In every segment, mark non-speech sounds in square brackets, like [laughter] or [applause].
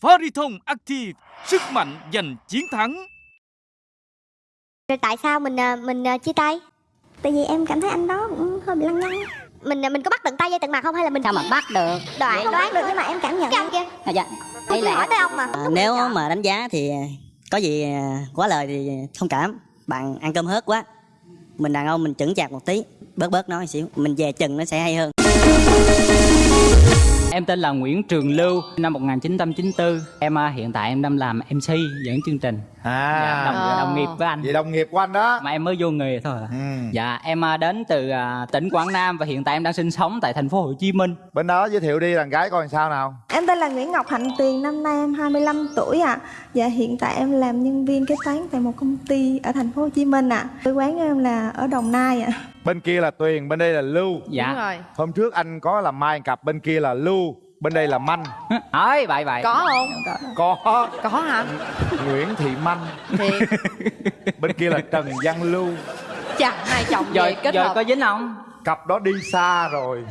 Fariton Active, sức mạnh giành chiến thắng. Rồi tại sao mình à, mình à, chia tay? Tại vì em cảm thấy anh đó cũng hơi bị lăng nhăng. Mình à, mình có bắt tận tay dây tận mặt không hay là mình sao mà bắt được? Đoán Không đoán được nhưng mà em cảm nhận. Cái kia? à, dạ. Đây chỉ hỏi là tới ông mà. à, nếu mà đánh giá thì có gì quá lời thì thông cảm. Bạn ăn cơm hớt quá. Mình đàn ông mình chững chạc một tí bớt bớt nói xíu. Mình về chừng nó sẽ hay hơn Em tên là Nguyễn Trường Lưu, năm 1994. Em à, hiện tại em đang làm MC dẫn chương trình. à Dạ, đồng, đồng nghiệp với anh. vậy đồng nghiệp của anh đó Mà em mới vô nghề thôi à. ừ. Dạ, em à, đến từ à, tỉnh Quảng Nam và hiện tại em đang sinh sống tại thành phố Hồ Chí Minh. bên đó giới thiệu đi đàn gái coi làm sao nào Em tên là Nguyễn Ngọc Hạnh Tuyền, năm nay em 25 tuổi ạ. Dạ hiện tại em làm nhân viên kế toán tại một công ty ở thành phố Hồ Chí Minh ạ. Quê quán em là ở Đồng Nai ạ. Bên kia là tuyền bên đây là lưu Dạ. Đúng rồi. hôm trước anh có làm mai cặp bên kia là lưu bên đây là manh Hỏi vậy vậy. Có không? có Có hả? nguyễn thị manh Thiệt. [laughs] bên kia là trần văn lưu Chà, hai chồng Rồi, về kết rồi hợp. có dính không? cặp đó đi xa rồi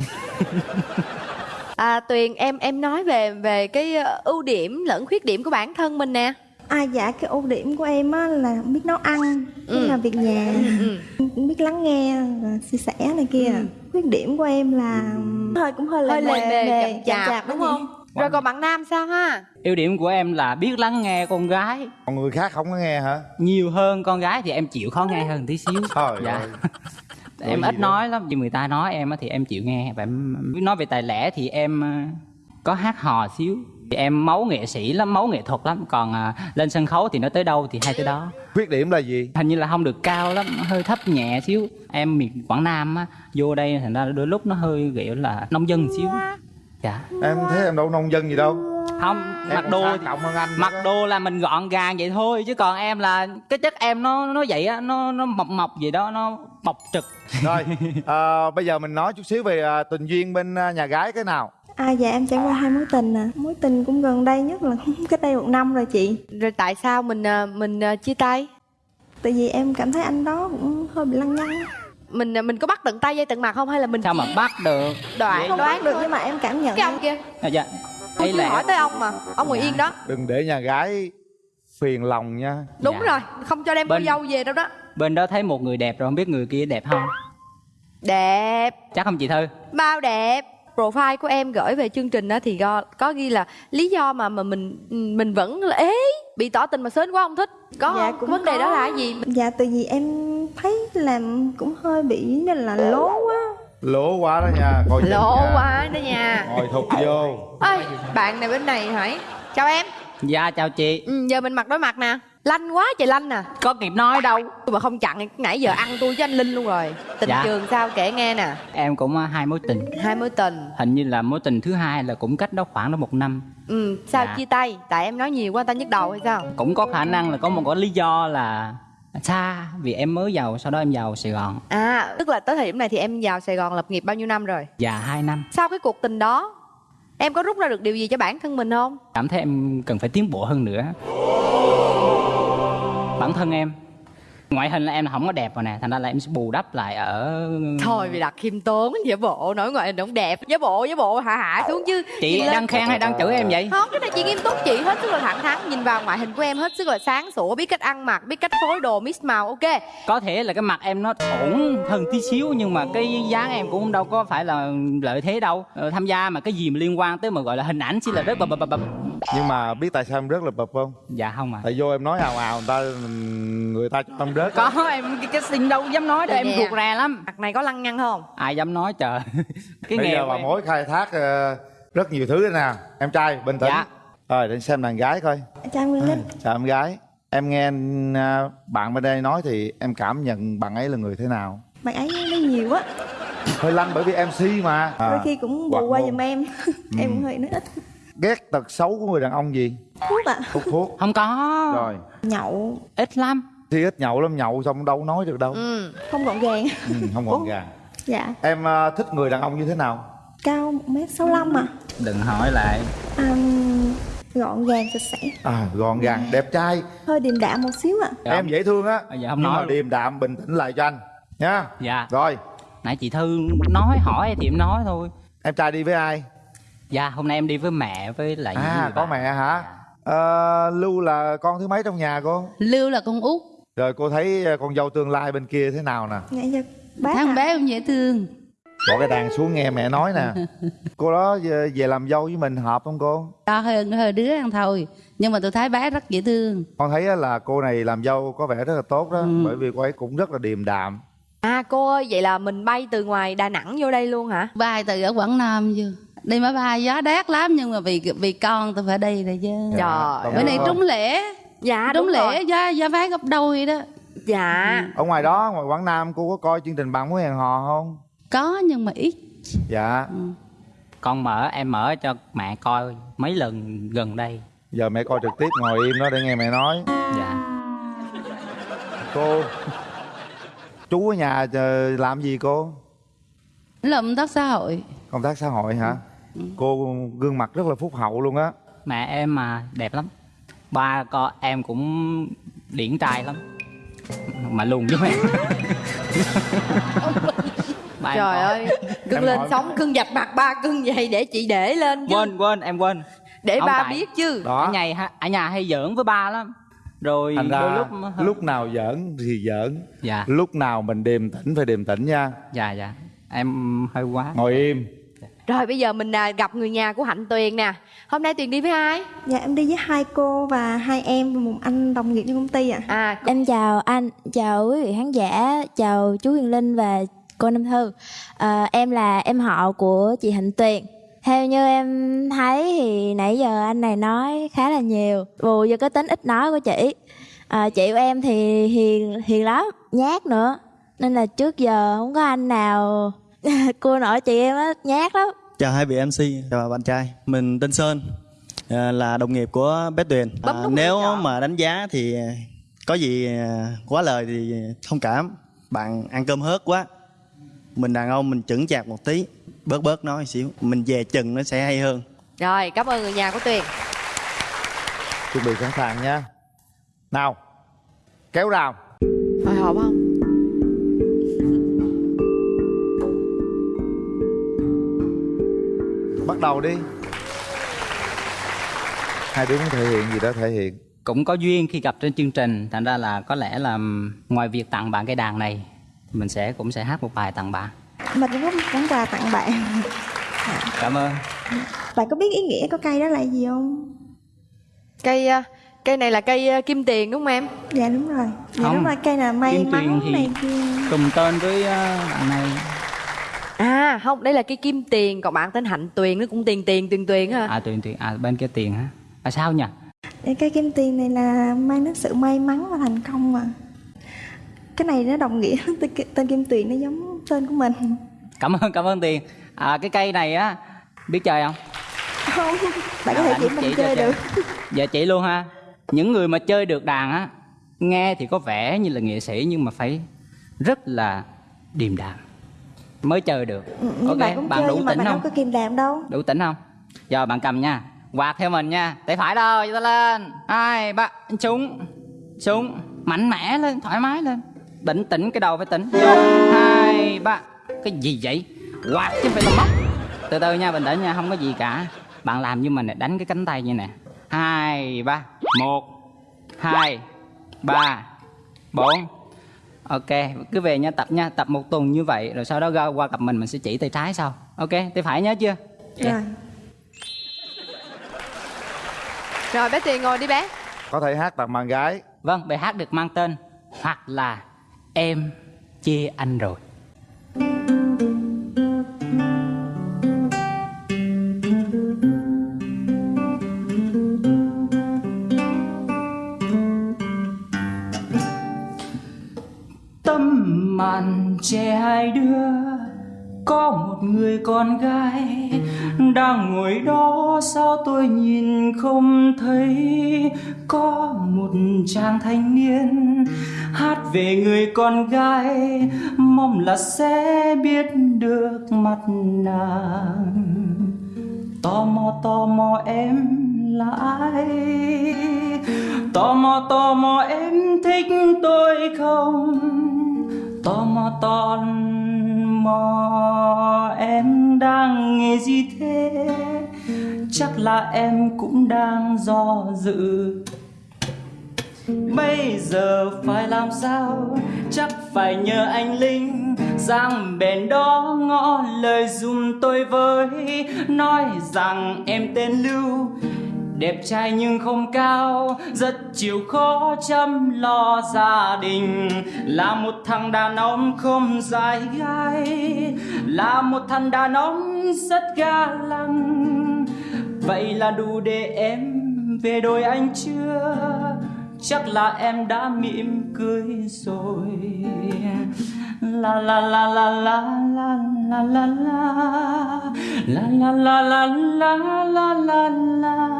À, Tuyền em em nói về về cái ờ, ưu điểm lẫn khuyết điểm của bản thân mình nè. À dạ cái ưu điểm của em á là biết nấu ăn, biết Ừ. làm việc nhà, Ừ. biết lắng nghe, và chia sẻ này kia. Khuyết điểm của em là hơi cũng hơi Hơi lề lề mề, chậm chạp đúng đó chị. không? Rồi còn bạn nam sao ha? Ưu điểm của em là biết lắng nghe con gái. còn người khác không có nghe hả Nhiều hơn con gái thì em chịu khó nghe hơn tí xíu. Trời dạ. ơi. [laughs] em ít đó? nói lắm, vì người ta nói em á thì em chịu nghe và em nói về tài lẻ thì em à, có hát hò xíu. Em máu nghệ sĩ lắm, máu nghệ thuật lắm, còn à, lên sân khấu thì nó tới đâu thì hay tới đó. khuyết điểm là gì Hình như là không được cao lắm, hơi thấp nhẹ xíu. Em miền Quảng Nam á, vô đây thành ra đôi lúc nó hơi kiểu là nông dân xíu. Dạ. em thấy em đâu nông dân gì đâu Không, em mặc đồ trọng hơn anh mặc đó. đồ là mình gọn gàng vậy thôi chứ còn em là cái chất em nó nó vậy á nó nó mọc mọc gì đó nó bọc trực rồi à, [laughs] bây giờ mình nói chút xíu về à, tình duyên bên à, nhà gái cái nào À dạ em trải qua hai mối tình à. Mối tình cũng gần đây nhất là [laughs] cách đây một năm rồi chị. Rồi tại sao mình ờ, mình ờ, chia tay? Tại vì em cảm thấy anh đó cũng hơi bị lăng nhăng Mình ờ, mình có bắt tận tay dây tận mặt không hay là mình sao mà bắt được đoán Không đoán được thôi? nhưng mà em cảm nhận Cái ông kia. à, dạ Tôi đây là hỏi tới ông mà. Ông ngồi Dạ. yên đó. đừng để nhà gái phiền lòng nha Đúng Dạ. rồi, không cho đem Bên- cô dâu về đâu đó. bên đó thấy một người đẹp rồi không biết người kia đẹp không Đẹp, chắc không chị thư bao đẹp. Profile của em gửi về chương trình đó thì có, có ghi là lý do mà mà mình mình vẫn là ế bị tỏ tình mà sến quá không thích. Có Dạ, không? cũng Vấn đề có. đó là cái gì? Dạ tại vì em thấy làm cũng hơi bị nên là lố quá lỗ quá đó nha coi [laughs] Lộ nha. quá đó nha. ngồi thụt vô Ơi, bạn này bên này hỏi. Chào em. dạ chào chị Ừ, giờ mình mặt đối mặt nè. Lanh quá trời lanh nè. có kịp nói đâu Mà không chặn nãy giờ ăn tôi với anh Linh luôn rồi. Tình Dạ. trường sao kể nghe nè. em cũng à, hai mối tình Hai mối tình. hình như là mối tình thứ hai là cũng cách đó khoảng đó một năm Ừ, sao Dạ. chia tay? Tại em nói nhiều quá ta nhức đầu hay sao? cũng có khả năng là có một cái lý do là xa vì em mới giàu sau đó em giàu sài gòn À, tức là tới thời điểm này thì em vào Sài Gòn lập nghiệp bao nhiêu năm rồi? dạ hai năm Sau cái cuộc tình đó, em có rút ra được điều gì cho bản thân mình không? cảm thấy em cần phải tiến bộ hơn nữa bản thân em. Ngoại hình là em không có đẹp rồi nè thành ra là em sẽ bù đắp lại ở Thôi vì đặt khiêm tốn, giả bộ, nói ngoại hình không đẹp Giả bộ, giả bộ, hạ hạ xuống chứ. Chị Nhìn đang khen hay đang chửi em vậy? Không, cái này chị nghiêm túc chị hết sức là thẳng thắn Nhìn vào ngoại hình của em hết sức là sáng sủa Biết cách ăn mặc, biết cách phối đồ, mix màu, ok. Có thể là cái mặt em nó ổn hơn tí xíu nhưng mà cái dáng em cũng đâu có phải là lợi thế đâu. Ờ, tham gia mà cái gì mà liên quan tới mà gọi là hình ảnh chỉ là rất bập bập bập nhưng mà biết tại sao em rớt là bập không? Dạ không à tại vô em nói ào ào người ta người ta cho em rớt có em cái, cái xin đâu dám nói đâu em nè. ruột rè lắm. Mặt này có lăng nhăng không? ai dám nói trời. [laughs] Cái bây nghề giờ bà em. mối khai thác ờ, rất nhiều thứ đây nè. Em trai bình tĩnh. Dạ. rồi để xem đàn gái coi. Chào Nguyên Linh. Chào em gái. Em nghe ờ, bạn bên đây nói thì em cảm nhận bạn ấy là người thế nào? Bạn ấy nói nhiều á hơi lanh bởi vì mc mà. Đôi à, khi cũng bù qua giùm em. [laughs] Em cũng hơi nói ít ghét tật xấu của người đàn ông gì? Thuốc ạ. Hút thuốc. Không có. Rồi. Nhậu. Ít lắm. Thì ít nhậu lắm nhậu xong đâu nói được đâu. Ừ. Không gọn gàng. Ừ, không gọn gàng. Dạ. Em ờ, thích người đàn ông như thế nào? Cao 1m65 à đừng hỏi lại. À, Gọn gàng sạch sẽ. À gọn gàng đẹp trai. Hơi điềm đạm một xíu ạ. Dạ. em dễ thương á. Dạ, không nhưng nói. mà điềm đạm bình tĩnh lại cho anh. Nha. Dạ. Rồi. Nãy chị thư nói hỏi thì em nói thôi. Em trai đi với ai dạ hôm nay em đi với mẹ với lại à có mẹ hả? Ờ, lưu là con thứ mấy trong nhà cô? Lưu là con út. Rồi cô thấy ờ, con dâu tương lai bên kia thế nào nè? Dạ bác Thằng ạ. bé cũng dễ thương. Bỏ cái đàn xuống nghe mẹ nói nè. [laughs] Cô đó về, về làm dâu với mình hợp không cô? To hơn hơi đứa ăn thôi. Nhưng mà tôi thấy bé rất dễ thương. Con thấy á là cô này làm dâu có vẻ rất là tốt đó bởi vì cô ấy cũng rất là điềm đạm. À cô ơi, vậy là mình bay từ ngoài Đà Nẵng vô đây luôn hả? Bay từ ở Quảng Nam chưa Đi máy bay gió đét lắm Nhưng mà vì vì con tôi phải đi rồi chứ. Trời đồng Bữa nay trúng lễ. Dạ Trúng đúng lễ rồi. giá, giá vé gấp đôi đó. Dạ. ở ngoài đó ngoài quảng nam cô có coi chương trình bạn muốn hẹn hò không? Có nhưng mà ít. Dạ. Con mở em mở cho mẹ coi mấy lần gần đây. Giờ mẹ coi trực tiếp ngồi im đó để nghe mẹ nói. Dạ. Cô chú ở nhà ờ, làm gì cô? Làm công tác xã hội. Công tác xã hội hả cô gương mặt rất là phúc hậu luôn á. Mẹ em mà đẹp lắm. Ba con em cũng điển trai lắm. Mà lùn với mẹ. [laughs] Ba em Trời ơi, cưng Em lên hỏi- sóng cưng dạch mặt ba cưng vậy để chị để lên chứ. quên quên em quên. Để Không ba tại- biết chứ. đó. Ở nhà ở nhà hay giỡn với ba lắm. Rồi thành ra lúc lúc, nào giỡn thì giỡn. Dạ. Lúc nào mình điềm tĩnh phải điềm tĩnh nha. Dạ dạ. Em hơi quá. Ngồi im Rồi bây giờ mình à, gặp người nhà của Hạnh Tuyền nè. Hôm nay Tuyền đi với ai? Dạ em đi với hai cô và hai em và một anh đồng nghiệp trong công ty ạ À, Em chào anh, chào quý vị khán giả, chào chú Huyền Linh và cô Nam Thư. À, em là em họ của chị Hạnh Tuyền. Theo như em thấy thì nãy giờ anh này nói khá là nhiều, bù vô cái tính ít nói của chị. À, chị của em thì hiền hiền lắm, nhát nữa. Nên là trước giờ không có anh nào [laughs] cua nổi chị em á, nhát lắm. Chào hai vị MC, chào bạn trai. Mình tên Sơn, à, là đồng nghiệp của Bé Tuyền. À, nếu mà đánh giá thì có gì à, quá lời thì thông cảm. Bạn ăn cơm hớt quá. Mình đàn ông mình chững chạc một tí, bớt bớt nói xíu. Mình về chừng nó sẽ hay hơn. rồi cảm ơn người nhà của Tuyền. chuẩn bị sẵn sàng nha nào kéo rào Hồi hộp không? Bắt đầu đi. Hai đứa muốn thể hiện gì đó thể hiện. Cũng có duyên khi gặp trên chương trình thành ra là có lẽ là ngoài việc tặng bạn cái đàn này mình sẽ cũng sẽ hát một bài tặng bạn. Mình cũng món quà tặng bạn. Cảm ơn. Bạn có biết ý nghĩa của cây đó là gì không? Cây à, cây này là cây à, kim tiền đúng không em? Dạ đúng rồi. Dạ Không. đúng rồi, cây là may Kim tiền mắn thì- này kia. cùng tên với ờ, bạn này À không, đây là cây kim tiền, còn bạn tên Hạnh Tuyền nó cũng tiền tiền tiền tuyền hả? à tuyền tuyền à bên kia tiền hả? À sao nhỉ? Cây kim tiền này là mang đến sự may mắn và thành công mà. Cái này nó đồng nghĩa [laughs] tên, tên kim tuyền nó giống tên của mình. Cảm ơn cảm ơn tiền. À cái cây này á biết chơi không? Không, bạn có thể anh chỉ mình chơi được. Dạ chỉ luôn ha. Những người mà chơi được đàn á nghe thì có vẻ như là nghệ sĩ nhưng mà phải rất là điềm đạm mới chơi được. Ừ, Nhưng ok bạn cũng bạn chơi đủ nhưng mà bạn không? đâu có kìm đàm đâu. Đủ tỉnh không? Giờ bạn cầm nha. Quạt theo mình nha. Tay phải đâu cho ta lên. Hai ba trúng. Trúng. Mạnh mẽ lên thoải mái lên. Tỉnh tỉnh cái đầu phải tỉnh. Vô hai ba. Cái gì vậy? Quạt chứ không phải là móc. Từ từ nha bình tĩnh nha không có gì cả. Bạn làm như mình này đánh cái cánh tay như nè. Hai ba. Một. Hai ba. Bốn ok cứ về nha tập nha tập một tuần như vậy rồi sau đó ra qua cặp mình mình sẽ chỉ tay trái sau. Ok tay phải nhớ chưa? Dạ. Rồi. Rồi bé Tuyền ngồi đi bé. có thể hát tặng bạn gái. Vâng, bài hát được mang tên Hoặc là Em chê anh rồi con gái Đang ngồi đó, sao tôi nhìn không thấy? Có một chàng thanh niên Hát về người con gái, Mong là sẽ biết được mặt nàng. Tò mò tò mò em là ai? Tò mò tò mò em thích tôi không? Tò mò tò mò em đang nghe gì thế? Chắc là em cũng đang do dự. Bây giờ phải làm sao? Chắc phải nhờ anh Linh Sang bên đó ngõ lời dùm tôi với. Nói rằng em tên Lưu Đẹp trai nhưng không cao Rất chịu khó chăm lo gia đình Là một thằng đàn ông không dài gai Là một thằng đàn ông rất ga lăng Vậy là đủ để em về đôi anh chưa Chắc là em đã mỉm cười rồi La la la la la la la la la La la la la la la la la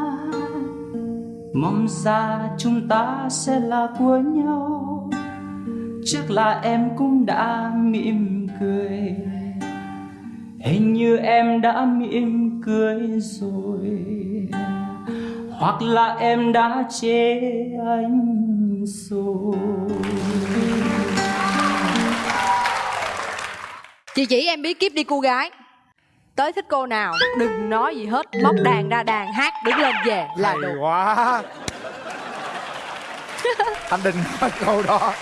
Mong xa chúng ta sẽ là của nhau. Chắc là em cũng đã mỉm cười. Hình như em đã mỉm cười rồi. Hoặc là em đã chê anh rồi. Chị chỉ em bí kíp đi, cô gái. Tới thích cô nào. Đừng nói gì hết Móc đàn ra đàn hát Đứng lên về là hay được. quá. [laughs] Anh định nói câu đó.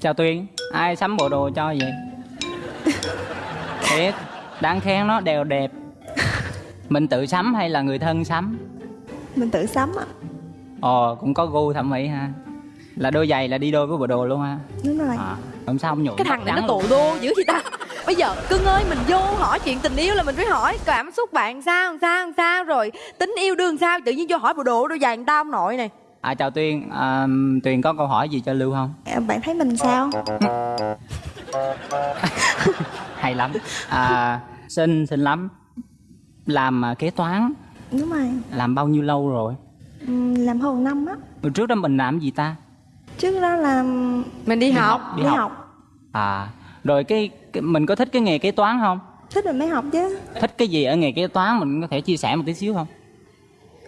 Chào Tuyên, ai sắm bộ đồ cho vậy? Thiệt, đáng khen nó đều đẹp. Mình tự sắm hay là người thân sắm? mình tự sắm ạ. Ồ, cũng có gu thẩm mỹ ha Là đôi giày là đi đôi với bộ đồ luôn ha. Đúng rồi. À, Hôm sau không nhuộm Cái thằng này nó tụ đô dữ vậy ta. Bây giờ cưng ơi mình vô hỏi chuyện tình yêu là mình phải hỏi cảm xúc bạn sao sao sao rồi tính yêu đương sao tự nhiên vô hỏi bộ đồ đôi giày người ta ông nội này. À chào Tuyên, à, Tuyền có câu hỏi gì cho Lưu không? À, bạn thấy mình sao? [laughs] Hay lắm. À, Xinh, xinh lắm. Làm à, kế toán, đúng rồi. Làm bao nhiêu lâu rồi? Ừm, làm hơn năm á. Hồi trước đó mình làm gì ta? Trước đó là Mình đi, học, đi đi học. học. À, rồi cái, cái mình có thích cái nghề kế toán không? thích rồi mới học chứ. Thích cái gì ở nghề kế toán? Mình có thể chia sẻ một tí xíu không?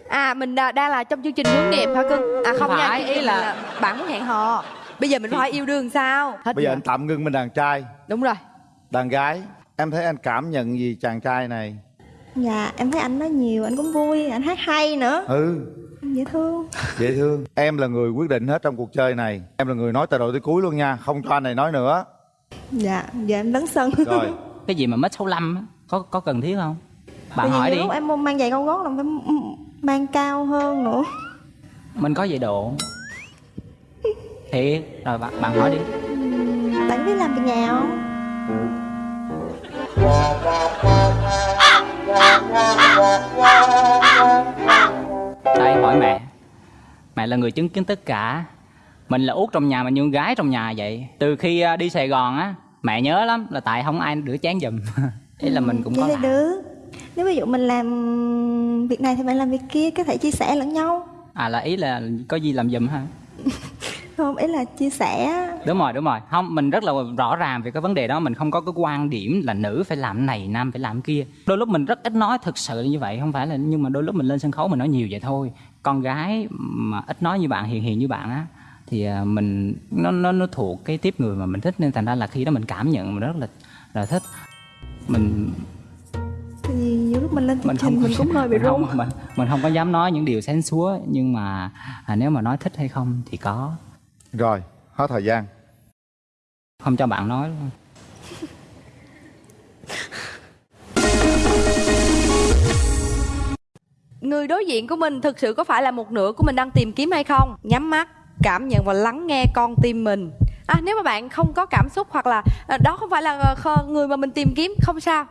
À mình đa- đang là trong chương trình hướng nghiệp hả cưng À không nha Phải, chương ý là- là bạn muốn hẹn hò. Bây giờ mình phải yêu đương sao? Hết bây giờ giờ. anh tạm ngưng bên đàn trai. Đúng rồi. Đàn gái. Em thấy anh cảm nhận gì chàng trai này dạ em thấy anh nói nhiều anh cũng vui anh hát hay nữa. Ừ. Dễ thương. Dễ thương. Em là người quyết định hết trong cuộc chơi này. Em là người nói từ đầu tới cuối luôn nha không cho anh này nói nữa. Dạ giờ em lấn sân. Rồi. [laughs] Cái gì mà mất 65 á, có có cần thiết không? Bạn Bởi vì hỏi đi, lúc em mang giày cao gót là phải mang cao hơn nữa. Mình có giày độ. Thiệt, rồi bạn, bạn hỏi đi. Bạn biết làm việc nhà không Đây hỏi mẹ. Mẹ là người chứng kiến tất cả. Mình là út trong nhà mà như con gái trong nhà vậy. Từ khi à, đi Sài Gòn á Mẹ nhớ lắm là tại không ai rửa chén giùm. [laughs] Ý là mình cũng vậy có làm. được. Nếu ví dụ mình làm việc này thì bạn làm việc kia có thể chia sẻ lẫn nhau. À là ý là có gì làm giùm ha không ý là chia sẻ Đúng rồi đúng rồi. Không mình rất là rõ ràng về cái vấn đề đó. Mình không có cái quan điểm là nữ phải làm này Nam phải làm kia. Đôi lúc mình rất ít nói thực sự là như vậy Không phải là nhưng mà đôi lúc mình lên sân khấu mình nói nhiều vậy thôi. Con gái mà ít nói như bạn hiền hiền như bạn á thì à, mình nó nó nó thuộc cái tiếp người mà mình thích nên thành ra là khi đó mình cảm nhận mình rất là là thích. Mình nhiều lúc mình lên chương mình trình không mình cũng hơi bị mình run. mình, mình không có dám nói những điều sáng súa nhưng mà à, nếu mà nói thích hay không thì có rồi hết thời gian không cho bạn nói luôn Người đối diện của mình thực sự có phải là một nửa của mình đang tìm kiếm hay không? Nhắm mắt, cảm nhận và lắng nghe con tim mình. À, nếu mà bạn không có cảm xúc hoặc là à, đó không phải là ờ, người mà mình tìm kiếm, không sao.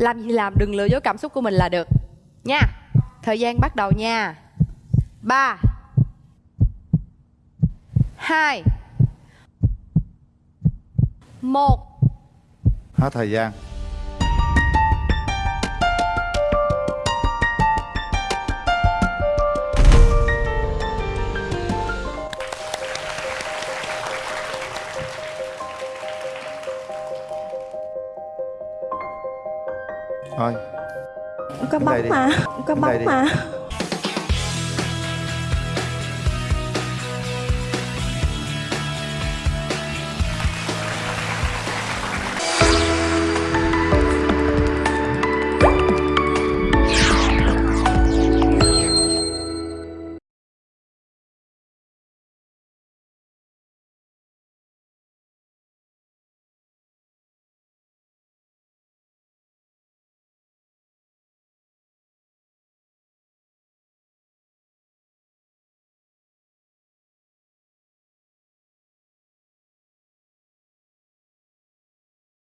Làm gì làm, đừng lừa dối cảm xúc của mình là được. Nha. Thời gian bắt đầu nha. 3 2 1 hết thời gian. Thôi. Có bóng mà có bóng đi. mà